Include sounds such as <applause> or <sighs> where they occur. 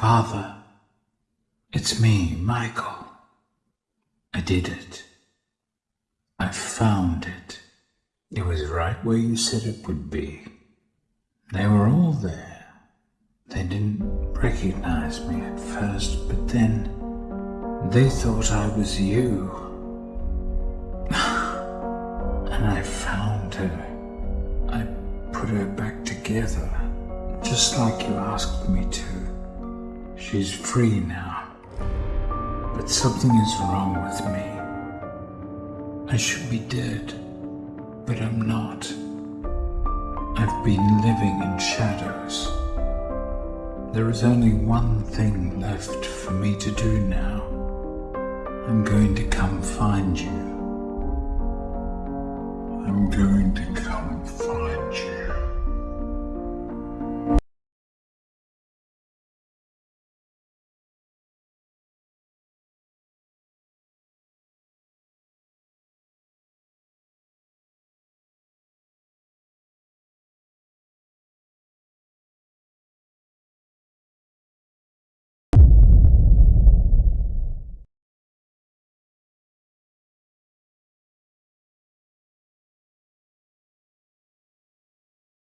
Father, it's me, Michael. I did it. I found it. It was right where you said it would be. They were all there. They didn't recognize me at first, but then they thought I was you. <sighs> and I found her. I put her back together, just like you asked me to. She's free now. But something is wrong with me. I should be dead, but I'm not. I've been living in shadows. There is only one thing left for me to do now. I'm going to come find you. I'm going to come find